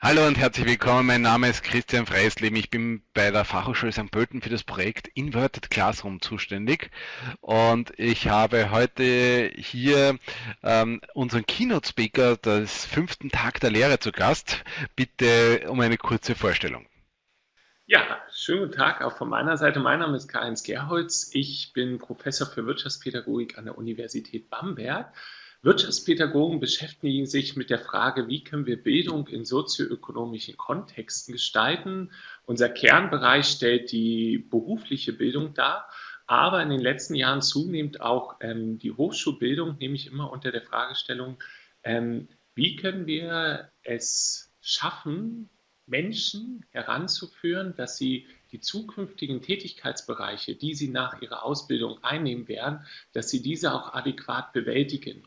Hallo und herzlich willkommen. Mein Name ist Christian Freisleben. Ich bin bei der Fachhochschule St. Pölten für das Projekt Inverted Classroom zuständig. Und ich habe heute hier ähm, unseren Keynote Speaker des fünften Tag der Lehre zu Gast. Bitte um eine kurze Vorstellung. Ja, schönen guten Tag auch von meiner Seite. Mein Name ist Karl-Heinz Gerholz. Ich bin Professor für Wirtschaftspädagogik an der Universität Bamberg Wirtschaftspädagogen beschäftigen sich mit der Frage, wie können wir Bildung in sozioökonomischen Kontexten gestalten. Unser Kernbereich stellt die berufliche Bildung dar, aber in den letzten Jahren zunehmend auch ähm, die Hochschulbildung, nämlich immer unter der Fragestellung, ähm, wie können wir es schaffen, Menschen heranzuführen, dass sie die zukünftigen Tätigkeitsbereiche, die sie nach ihrer Ausbildung einnehmen werden, dass sie diese auch adäquat bewältigen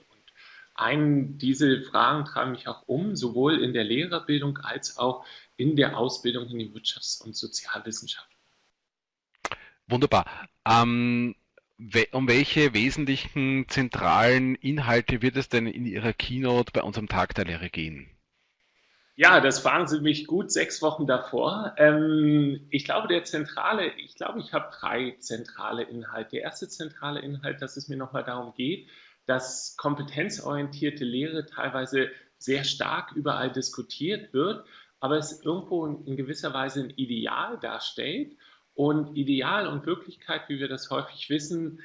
ein, diese Fragen tragen mich auch um, sowohl in der Lehrerbildung als auch in der Ausbildung in den Wirtschafts- und Sozialwissenschaften. Wunderbar. Ähm, um welche wesentlichen zentralen Inhalte wird es denn in Ihrer Keynote bei unserem Tag der Lehre gehen? Ja, das fragen Sie mich gut sechs Wochen davor. Ähm, ich glaube, der zentrale, ich glaube, ich habe drei zentrale Inhalte. Der erste zentrale Inhalt, dass es mir nochmal darum geht, dass kompetenzorientierte Lehre teilweise sehr stark überall diskutiert wird, aber es irgendwo in gewisser Weise ein Ideal darstellt. Und Ideal und Wirklichkeit, wie wir das häufig wissen,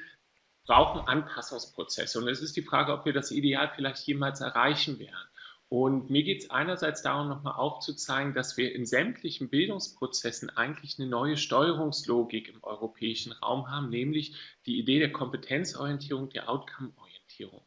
brauchen Anpassungsprozesse. Und es ist die Frage, ob wir das Ideal vielleicht jemals erreichen werden. Und mir geht es einerseits darum, nochmal aufzuzeigen, dass wir in sämtlichen Bildungsprozessen eigentlich eine neue Steuerungslogik im europäischen Raum haben, nämlich die Idee der Kompetenzorientierung, der Outcome-Orientierung. Orientierung.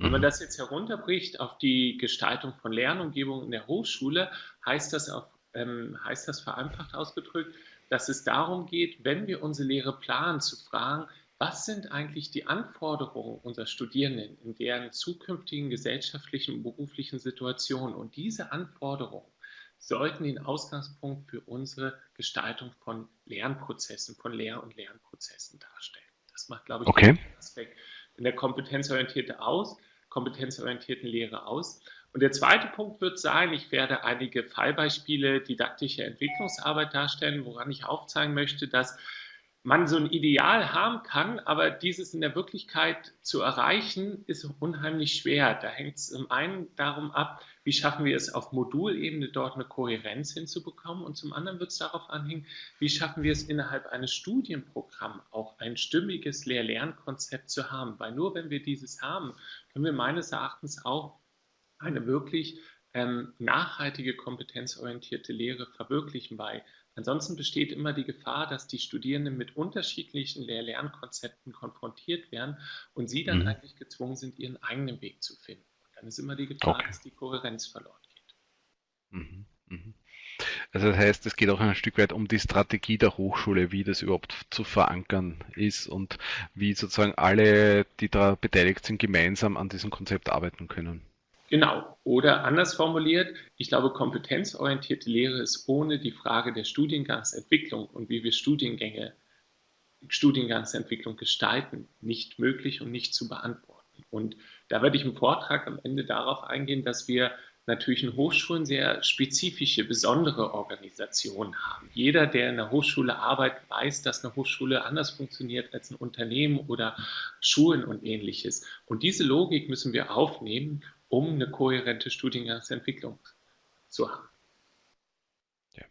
Wenn man mhm. das jetzt herunterbricht auf die Gestaltung von Lernumgebungen in der Hochschule, heißt das, auf, ähm, heißt das vereinfacht ausgedrückt, dass es darum geht, wenn wir unsere Lehre planen, zu fragen, was sind eigentlich die Anforderungen unserer Studierenden in deren zukünftigen gesellschaftlichen und beruflichen Situationen? Und diese Anforderungen sollten den Ausgangspunkt für unsere Gestaltung von Lernprozessen, von Lehr- und Lernprozessen darstellen. Das macht, glaube ich, okay. In der kompetenzorientierten aus, kompetenzorientierten Lehre aus. Und der zweite Punkt wird sein, ich werde einige Fallbeispiele didaktischer Entwicklungsarbeit darstellen, woran ich aufzeigen möchte, dass man so ein Ideal haben kann, aber dieses in der Wirklichkeit zu erreichen, ist unheimlich schwer. Da hängt es zum einen darum ab, wie schaffen wir es auf Modulebene dort eine Kohärenz hinzubekommen und zum anderen wird es darauf anhängen, wie schaffen wir es innerhalb eines Studienprogramms auch ein stimmiges Lehr-Lernkonzept zu haben. Weil nur wenn wir dieses haben, können wir meines Erachtens auch eine wirklich ähm, nachhaltige, kompetenzorientierte Lehre verwirklichen, weil Ansonsten besteht immer die Gefahr, dass die Studierenden mit unterschiedlichen Lehr-Lernkonzepten konfrontiert werden und sie dann mhm. eigentlich gezwungen sind, ihren eigenen Weg zu finden. Und dann ist immer die Gefahr, okay. dass die Kohärenz verloren geht. Mhm. Mhm. Also das heißt, es geht auch ein Stück weit um die Strategie der Hochschule, wie das überhaupt zu verankern ist und wie sozusagen alle, die da beteiligt sind, gemeinsam an diesem Konzept arbeiten können. Genau. Oder anders formuliert, ich glaube, kompetenzorientierte Lehre ist ohne die Frage der Studiengangsentwicklung und wie wir Studiengänge, Studiengangsentwicklung gestalten, nicht möglich und nicht zu beantworten. Und da werde ich im Vortrag am Ende darauf eingehen, dass wir natürlich in Hochschulen sehr spezifische, besondere Organisationen haben. Jeder, der in der Hochschule arbeitet, weiß, dass eine Hochschule anders funktioniert als ein Unternehmen oder Schulen und ähnliches. Und diese Logik müssen wir aufnehmen um eine kohärente Studiengangsentwicklung zu haben. Ja.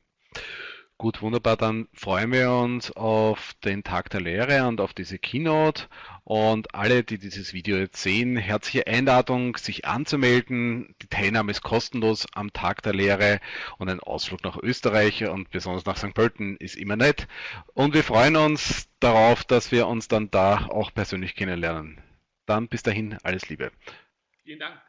Gut, wunderbar. Dann freuen wir uns auf den Tag der Lehre und auf diese Keynote. Und alle, die dieses Video jetzt sehen, herzliche Einladung, sich anzumelden. Die Teilnahme ist kostenlos am Tag der Lehre und ein Ausflug nach Österreich und besonders nach St. Pölten ist immer nett. Und wir freuen uns darauf, dass wir uns dann da auch persönlich kennenlernen. Dann bis dahin alles Liebe. Vielen Dank.